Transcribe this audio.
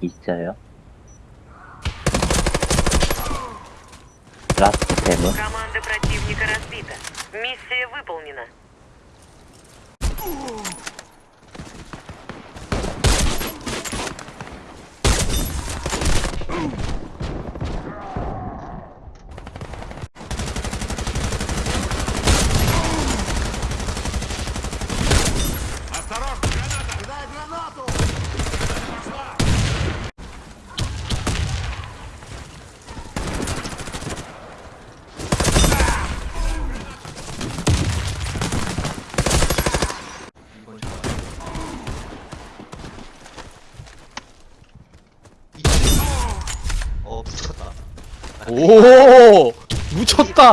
있어요. 라스트 템은 Команда противника разбита. Миссия выполнена. 오 묻혔다